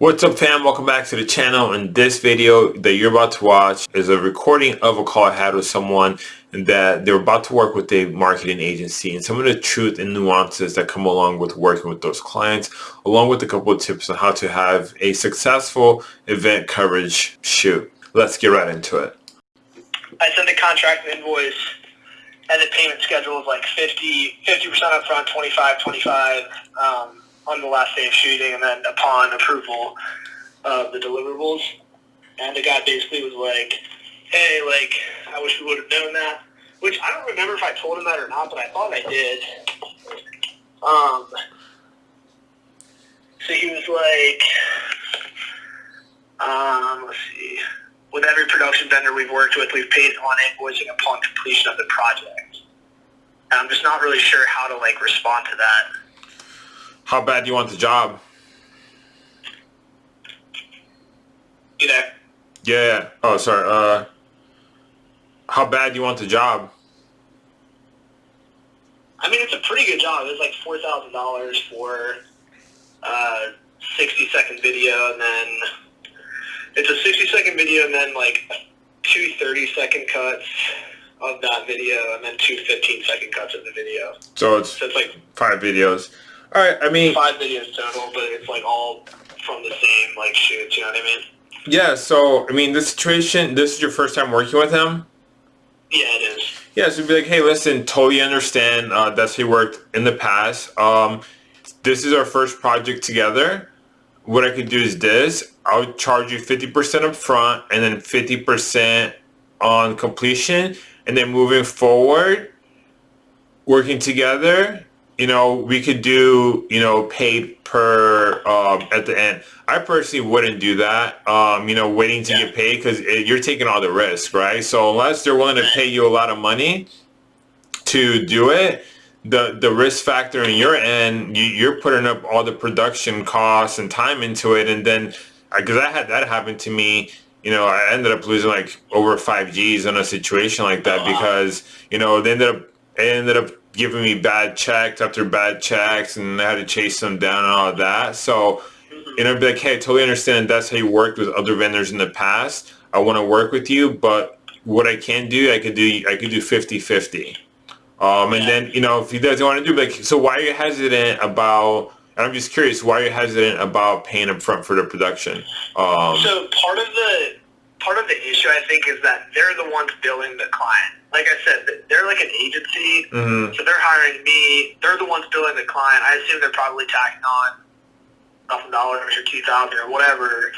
What's up fam? Welcome back to the channel. In this video that you're about to watch is a recording of a call I had with someone that they're about to work with a marketing agency and some of the truth and nuances that come along with working with those clients along with a couple of tips on how to have a successful event coverage shoot. Let's get right into it. I sent the contract and invoice and the payment schedule is like 50, 50% up front, 25, 25. Um, on the last day of shooting, and then upon approval of the deliverables, and the guy basically was like, "Hey, like, I wish we would have known that." Which I don't remember if I told him that or not, but I thought I did. Um, so he was like, um, let's see. With every production vendor we've worked with, we've paid on invoicing upon completion of the project. And I'm just not really sure how to like respond to that. How bad do you want the job? You there? Yeah. Oh, sorry. Uh, how bad do you want the job? I mean, it's a pretty good job. It's like four thousand dollars for uh, sixty second video, and then it's a sixty second video, and then like two 30 second cuts of that video, and then two 15 second cuts of the video. So it's, so it's like five videos. All right, I mean five videos total, but it's like all from the same like shoots. You know what I mean? Yeah. So I mean, this situation. This is your first time working with him. Yeah, it is. Yeah, so be like, hey, listen, totally understand. Uh, that's he worked in the past. Um, this is our first project together. What I could do is this. I'll charge you 50% up front and then 50% on completion. And then moving forward, working together, you know, we could do, you know, paid per um, at the end. I personally wouldn't do that, um, you know, waiting to yeah. get paid because you're taking all the risk, right? So unless they're willing to pay you a lot of money to do it, the the risk factor in your end, you, you're putting up all the production costs and time into it, and then because I had that happen to me, you know, I ended up losing like over five G's in a situation like that because you know they ended up they ended up giving me bad checks after bad checks and I had to chase them down and all of that. So, you know, be like, hey, I totally understand that's how you worked with other vendors in the past. I want to work with you, but what I can do, I could do, I could do 50-50. Um, and then, you know, if he doesn't want to do, like, so why are you hesitant about, and I'm just curious, why are you hesitant about paying up front for the production? Um, so part of the, part of the issue, I think, is that they're the ones billing the client like I said, they're like an agency, mm-hmm. so they're hiring me. They're the ones billing the client. I assume they're probably tacking on thousand dollars or two thousand or whatever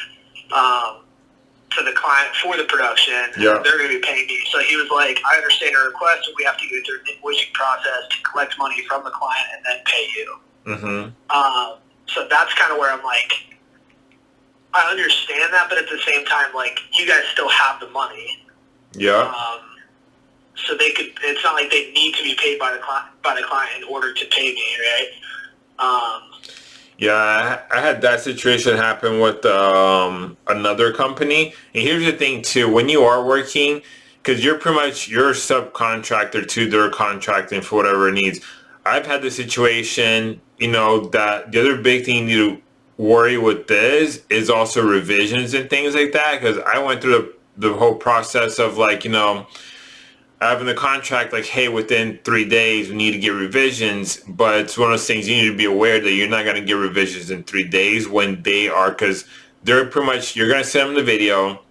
um, to the client for the production. Yeah. they're going to be paying me. So he was like, "I understand your request, but we have to go through an invoicing process to collect money from the client and then pay you." Mm-hmm. Um, so that's kind of where I'm like, I understand that, but at the same time, like you guys still have the money. Yeah. Um, so they could. It's not like they need to be paid by the client by the client in order to pay me, right? Um, yeah, I had that situation happen with um, another company. And here's the thing too: when you are working, because you're pretty much you're a subcontractor to their contracting for whatever it needs. I've had the situation, you know, that the other big thing you need to worry with this is also revisions and things like that. Because I went through the, the whole process of like, you know, having the contract like, hey, within three days we need to get revisions, but it's one of those things you need to be aware that you're not going to get revisions in three days when they are, because they're pretty much, you're going to send them the video,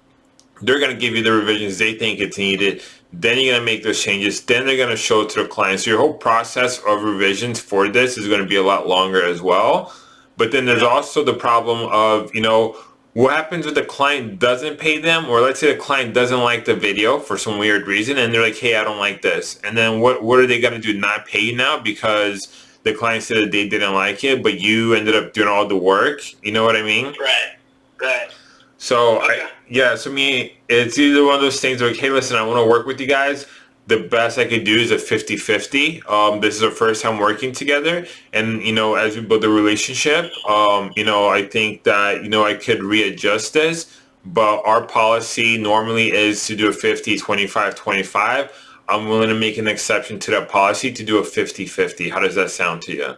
they're going to give you the revisions they think it's needed, then you're going to make those changes, then they're going to show it to the client. So your whole process of revisions for this is going to be a lot longer as well. But then there's also the problem of, you know, what happens if the client doesn't pay them? Or let's say the client doesn't like the video for some weird reason and they're like hey i don't like this. And then what what are they going to do? Not pay you now because the client said that they didn't like it but you ended up doing all the work? You know what i mean? Right. Right. So okay. I, yeah so me it's either one of those things like hey listen i want to work with you guys the best I could do is a 50-50. Um, this is our first time working together. And, you know, as we build the relationship, um, you know, I think that, you know, I could readjust this. But our policy normally is to do a 50, 25, 25. I'm willing to make an exception to that policy to do a 50-50. How does that sound to you?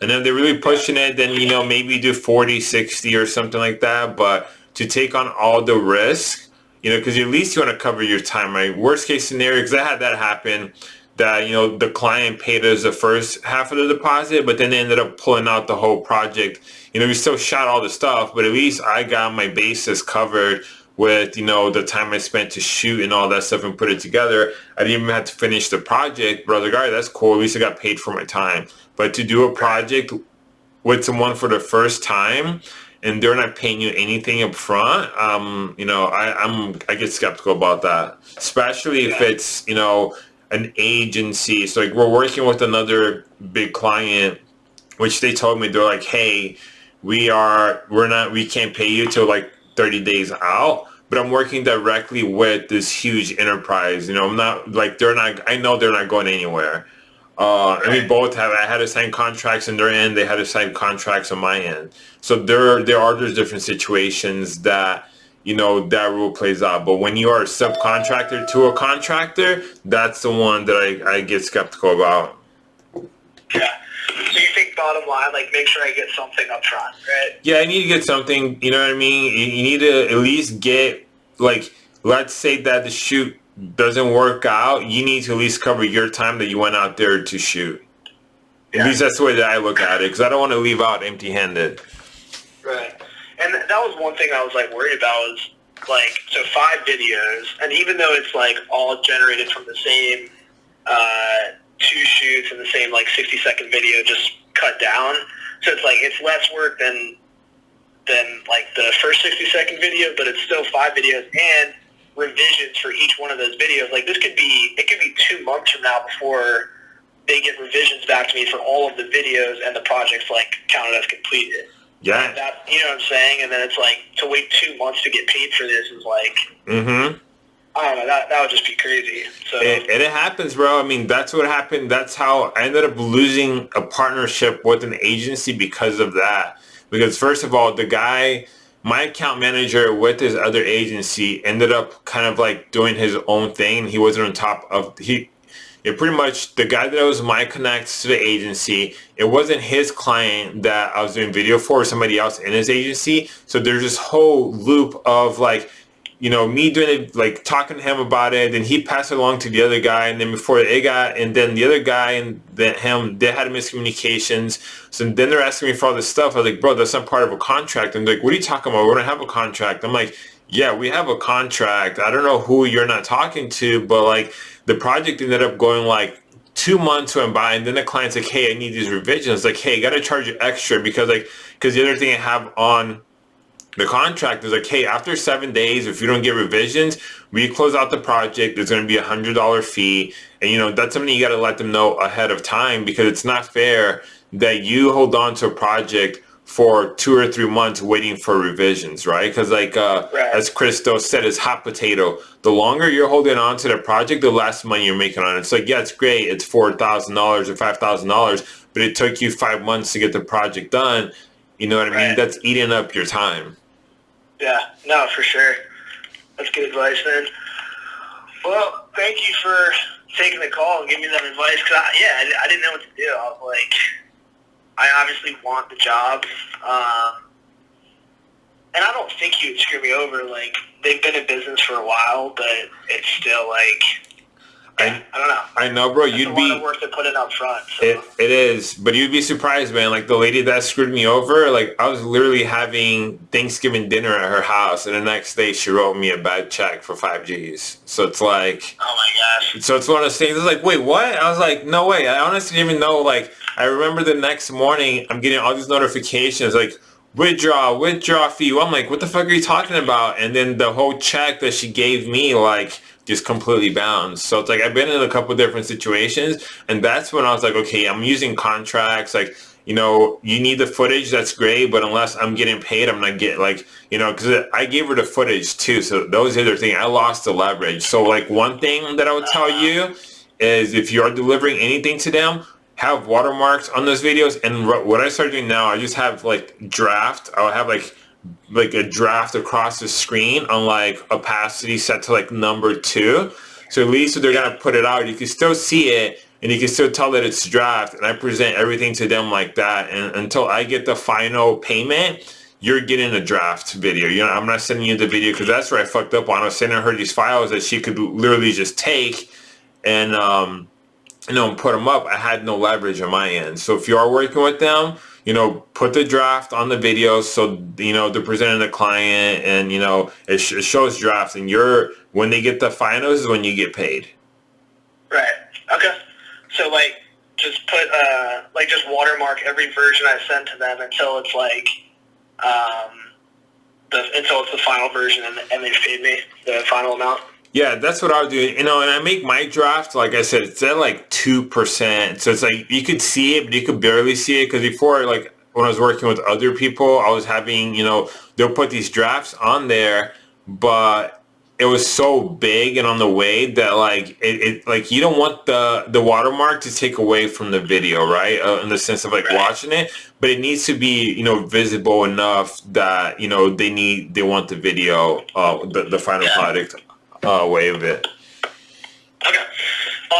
And then they're really pushing it, then, you know, maybe do 40, 60 or something like that. But to take on all the risk, you know, because at least you want to cover your time, right? Worst case scenario, because I had that happen that, you know, the client paid us the first half of the deposit, but then they ended up pulling out the whole project. You know, we still shot all the stuff, but at least I got my bases covered with you know the time I spent to shoot and all that stuff and put it together. I didn't even have to finish the project, but I was like, all right, that's cool. At least I got paid for my time. But to do a project with someone for the first time and they're not paying you anything up front, um, you know, I, I'm I get skeptical about that, especially if it's you know an agency. So like we're working with another big client, which they told me they're like, hey, we are we're not we can't pay you till like 30 days out but I'm working directly with this huge enterprise. You know, I'm not like they're not. I know they're not going anywhere. Uh, and we both have. I had to sign contracts on their end. They had to sign contracts on my end. So there, there are those different situations that you know that rule plays out. But when you are a subcontractor to a contractor, that's the one that I, I get skeptical about. Yeah. So you think bottom line, like make sure I get something up front, right? Yeah, I need to get something. You know what I mean? You, you need to at least get like, let's say that the shoot doesn't work out. You need to at least cover your time that you went out there to shoot. Yeah. At least that's the way that I look at it, because I don't want to leave out empty-handed. Right, and that was one thing I was like worried about was like so five videos, and even though it's like all generated from the same. Uh, two shoots and the same like 60 second video just cut down. So it's like it's less work than than like the first 60 second video, but it's still five videos and revisions for each one of those videos. Like this could be it could be two months from now before they get revisions back to me for all of the videos and the projects like counted as completed. Yeah. That you know what I'm saying? And then it's like to wait two months to get paid for this is like mm-hmm. I don't know. That, that would just be crazy. So it, it happens, bro. I mean, that's what happened. That's how I ended up losing a partnership with an agency because of that. Because first of all, the guy, my account manager with his other agency, ended up kind of like doing his own thing. He wasn't on top of he. It pretty much the guy that was my connect to the agency. It wasn't his client that I was doing video for, somebody else in his agency. So there's this whole loop of like you know, me doing it, like talking to him about it, and he passed it along to the other guy, and then before it got, and then the other guy and then him, they had miscommunications. So then they're asking me for all this stuff. I was like, bro, that's not part of a contract. And they're like, what are you talking about? We don't have a contract. I'm like, yeah, we have a contract. I don't know who you're not talking to, but like the project ended up going like two months went by and then the client's like, hey, I need these revisions. Like, hey, I got to charge you extra because like, because the other thing I have on the contract is like, hey, after seven days, if you don't get revisions, we close out the project. There's going to be a hundred dollar fee, and you know that's something you got to let them know ahead of time because it's not fair that you hold on to a project for two or three months waiting for revisions, right? Because like uh, right. as Chris Do said, it's hot potato. The longer you're holding on to the project, the less money you're making on it. It's like, yeah, it's great. It's four thousand dollars or five thousand dollars, but it took you five months to get the project done. You know what I mean? Right. That's eating up your time. Yeah, no, for sure. That's good advice, man. Well, thank you for taking the call and giving me that advice. Cause I, yeah, I, I, didn't know what to do. I was like, I obviously want the job, um, and I don't think you would screw me over. Like they've been in business for a while, but it's still like I, I don't know. I know, bro. That's you'd be worth to put it up front. So. It, it is, but you'd be surprised, man. Like the lady that screwed me over, like I was literally having Thanksgiving dinner at her house, and the next day she wrote me a bad check for five G's. So it's like, oh my gosh. So it's one of those things. It's like, wait, what? I was like, no way. I honestly didn't even know. Like, I remember the next morning, I'm getting all these notifications, like withdraw, withdraw fee. I'm like, what the fuck are you talking about? And then the whole check that she gave me, like just completely bounced. So it's like I've been in a couple different situations, and that's when I was like, okay, I'm using contracts. Like, you know, you need the footage. That's great, but unless I'm getting paid, I'm not getting like, you know, because I gave her the footage too. So those are the thing. I lost the leverage. So like one thing that I would tell you is if you are delivering anything to them, have watermarks on those videos. And what I started doing now, I just have like draft. I'll have like like a draft across the screen on like opacity set to like number two. So at least if they're gonna put it out, you can still see it and you can still tell that it's draft. And I present everything to them like that. And until I get the final payment you're getting a draft video. You know I'm not sending you the video because that's where I fucked up on. I was sending her these files that she could literally just take and um you know put them up I had no leverage on my end so if you are working with them you know, put the draft on the video so, you know, they're presenting the client and, you know, it, sh it shows drafts and you're, when they get the finals is when you get paid. Right. Okay. So like, just put, uh, like just watermark every version I send to them until it's like, um, the, until it's the final version and, and they paid me the final amount. Yeah, that's what I would do. You know, and I make my draft, like I said, it's at like 2%. So it's like, you could see it, but you could barely see it. Because before, like, when I was working with other people, I was having, you know, they'll put these drafts on there, but it was so big and on the way that like it, it like you don't want the the watermark to take away from the video right uh, in the sense of like right. watching it but it needs to be you know visible enough that you know they need they want the video uh the, the final yeah. product way of it. Okay.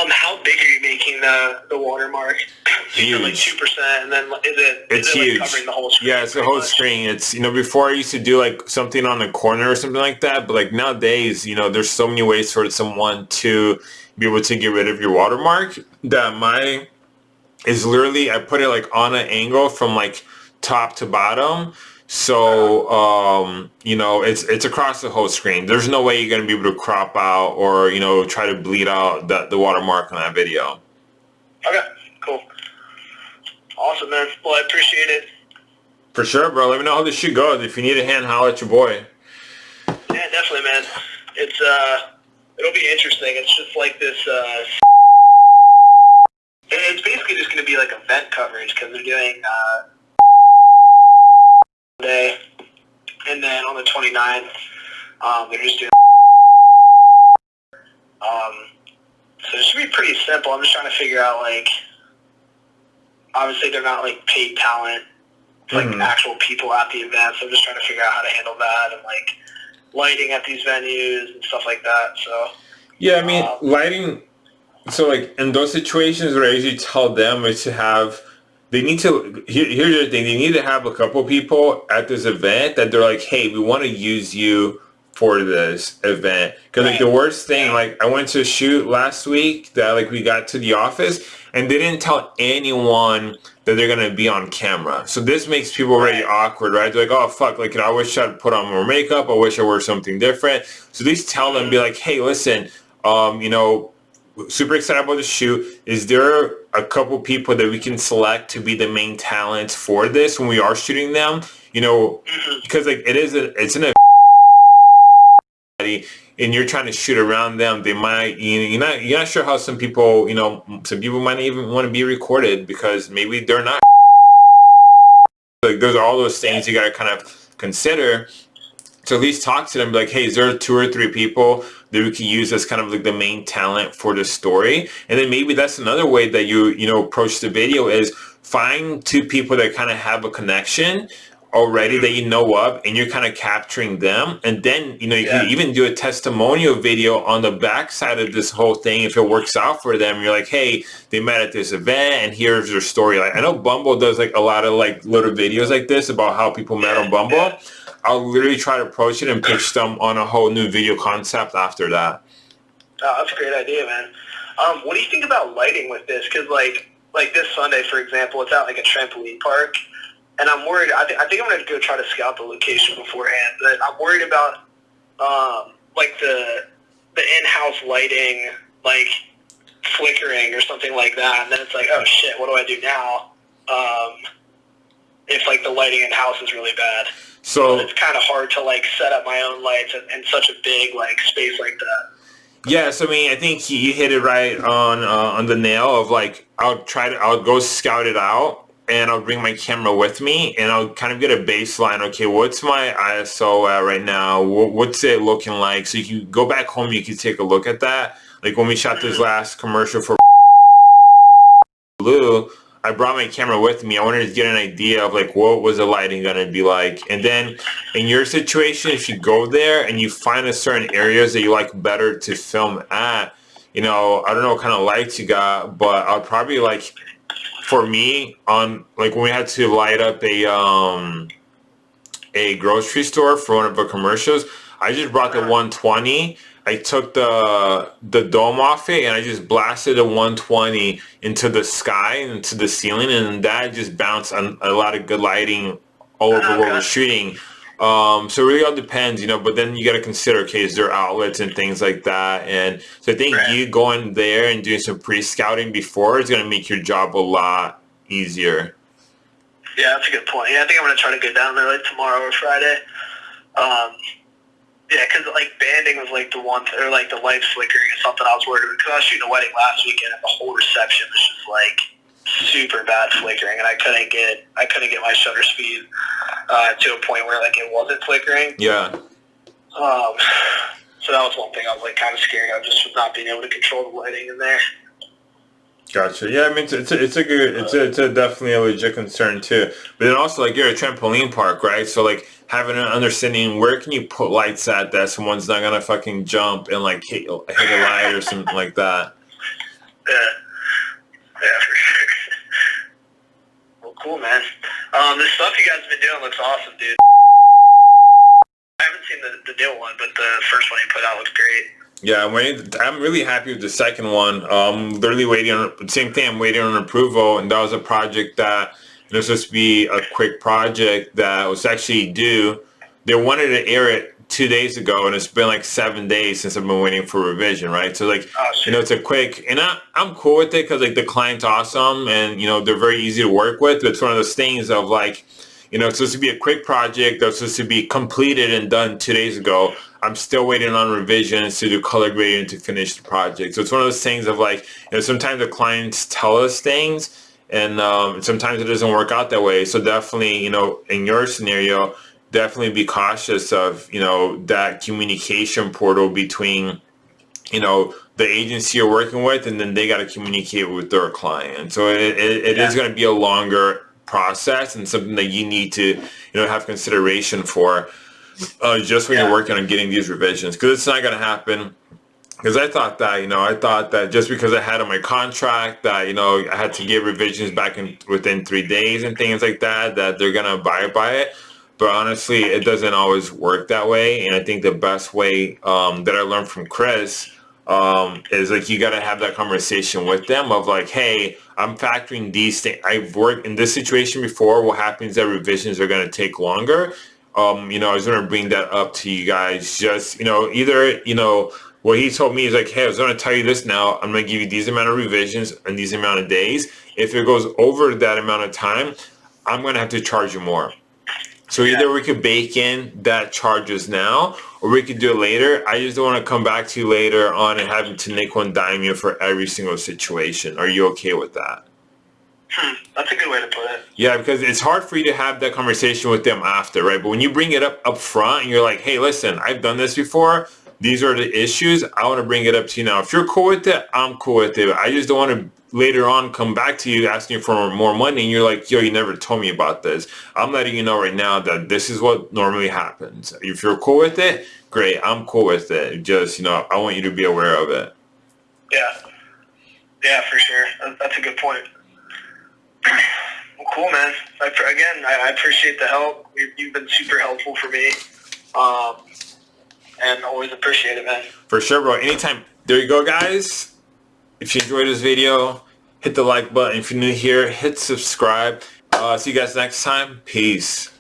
Um, how big are you making the the watermark? Huge. like two percent, and then is it? It's is it huge. Like covering the whole screen yeah, it's the whole much? screen. It's you know before I used to do like something on the corner or something like that, but like nowadays, you know, there's so many ways for someone to be able to get rid of your watermark that my is literally I put it like on an angle from like top to bottom so, um, you know, it's it's across the whole screen. There's no way you're going to be able to crop out or, you know, try to bleed out the, the watermark on that video. Okay, cool. Awesome, man. Well, I appreciate it. For sure, bro. Let me know how this shit goes. If you need a hand, holler at your boy. Yeah, definitely, man. It's, uh, it'll be interesting. It's just like this, uh, it's basically just going to be like event coverage because they're doing, uh, day, and then on the 29th, um, they're just doing. Um, so it should be pretty simple. I'm just trying to figure out like, obviously they're not like paid talent, like mm-hmm. actual people at the event. So I'm just trying to figure out how to handle that and like lighting at these venues and stuff like that. So. Yeah, I mean, um, lighting. So like in those situations where I usually tell them is to have they need to here, here's the thing they need to have a couple people at this event that they're like hey we want to use you for this event. Because like the worst thing like i went to shoot last week that like we got to the office and they didn't tell anyone that they're gonna be on camera. So this makes people already awkward right? They're like oh fuck like i wish i'd put on more makeup. I wish i wore something different. So these tell them be like hey listen um you know super excited about the shoot. Is there a couple people that we can select to be the main talent for this when we are shooting them? You know, because like it is a, it's an and you're trying to shoot around them, they might you know, you're not you're not sure how some people you know some people might even want to be recorded because maybe they're not. Like those are all those things you got to kind of consider. to at least talk to them like, hey, is there two or three people that we can use as kind of like the main talent for the story. And then maybe that's another way that you, you know, approach the video is find two people that kind of have a connection already that you know of and you're kind of capturing them and then you know you yeah. can even do a testimonial video on the backside of this whole thing if it works out for them you're like hey they met at this event and here's their story like i know bumble does like a lot of like little videos like this about how people met on bumble yeah. I'll literally try to approach it and pitch them on a whole new video concept after that. Oh, that's a great idea, man. Um, what do you think about lighting with this? Because like like this Sunday, for example, it's at like a trampoline park, and I'm worried. I, th- I think I'm gonna go try to scout the location beforehand, but I'm worried about um, like the the in-house lighting, like flickering or something like that, and then it's like, oh shit, what do I do now? Um, if like the lighting in house is really bad. So it's kind of hard to like set up my own lights in, in such a big like space like that. Yes, I mean I think you hit it right on uh, on the nail of like I'll try to I'll go scout it out and I'll bring my camera with me and I'll kind of get a baseline. Okay, what's my ISO at right now? What's it looking like? So you can go back home, you can take a look at that. Like when we shot this mm. last commercial for Blue, I brought my camera with me. I wanted to get an idea of like what was the lighting going to be like. And then in your situation, if you go there and you find a certain areas that you like better to film at, you know, I don't know what kind of lights you got, but I'll probably like, for me, on like when we had to light up a um a grocery store for one of the commercials, I just brought the 120. I took the the dome off it and I just blasted the 120 into the sky and into the ceiling, and that just bounced on a lot of good lighting all over where we're shooting. Um, so it really all depends, you know, but then you got to consider, okay, is there outlets and things like that? And so I think Right. you going there and doing some pre-scouting before is going to make your job a lot easier. Yeah, that's a good point. Yeah, I think I'm gonna try to go down there like tomorrow or Friday. Um, yeah, 'cause like banding was like the one, or like the lights flickering is something I was worried about. Because I was shooting a wedding last weekend, and the whole reception was just like super bad flickering, and I couldn't get I couldn't get my shutter speed uh, to a point where like it wasn't flickering. Yeah. Um, so that was one thing I was like kind of scared of, just not being able to control the lighting in there. Gotcha. Yeah, I mean, it's, it's, a, it's a good, it's a, it's a definitely a legit concern too. But then also, like, you're a trampoline park, right? So, like, having an understanding where can you put lights at that someone's not gonna fucking jump and like hit, hit a light or something like that. Yeah, yeah, for sure. Cool, man. Um, the stuff you guys have been doing looks awesome, dude. I haven't seen the, the new one, but the first one you put out looks great. Yeah, I'm waiting. I'm really happy with the second one. Um, literally waiting on same thing. I'm waiting on approval, and that was a project that was supposed to be a quick project that was actually due. They wanted to air it two days ago, and it's been like seven days since I've been waiting for revision. Right, so like Oh, you know, it's a quick, and I, I'm cool with it because like the client's awesome, and you know they're very easy to work with. It's one of those things of like, you know, it's supposed to be a quick project that's supposed to be completed and done two days ago. I'm still waiting on revisions to do color grading to finish the project. So it's one of those things of like, you know, sometimes the clients tell us things, and um, sometimes it doesn't work out that way. So definitely, you know, in your scenario, definitely be cautious of you know that communication portal between you know the agency you're working with and then they got to communicate with their client so it, it, it is Yeah. going to be a longer process and something that you need to you know have consideration for uh, just when Yeah. you're working on getting these revisions because it's not going to happen because I thought that you know I thought that just because I had on my contract that you know I had to get revisions back in within three days and things like that that they're gonna abide by it. But honestly, it doesn't always work that way. And I think the best way um, that I learned from Chris um, is like you got to have that conversation with them of like, hey, I'm factoring these things. I've worked in this situation before. What happens that revisions are going to take longer. Um, you know, I was going to bring that up to you guys. Just you know, either you know what he told me is like, hey, I was going to tell you this now. I'm going to give you these amount of revisions and these amount of days. If it goes over that amount of time, I'm going to have to charge you more. So either we could bake in that charges now, or we could do it later. I just don't want to come back to you later on and having to nickel and dime you for every single situation. Are you okay with that? Hmm, that's a good way to put it. Yeah, because it's hard for you to have that conversation with them after, right? But when you bring it up up front and you're like, hey, listen, I've done this before. These are the issues. I want to bring it up to you now. If you're cool with it, I'm cool with it. I just don't want to later on come back to you asking for more money and you're like, yo, you never told me about this. I'm letting you know right now that this is what normally happens. If you're cool with it, great. I'm cool with it. Just, you know, I want you to be aware of it. Yeah. Yeah, for sure. That's a good point. Well, cool, man. I, again, I, I appreciate the help. You- You've been super helpful for me. Um, and always appreciate it, man. For sure, bro. Anytime. There you go, guys. If you enjoyed this video, hit the like button. If you're new here, hit subscribe. Uh, see you guys next time. Peace.